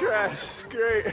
crash. Great.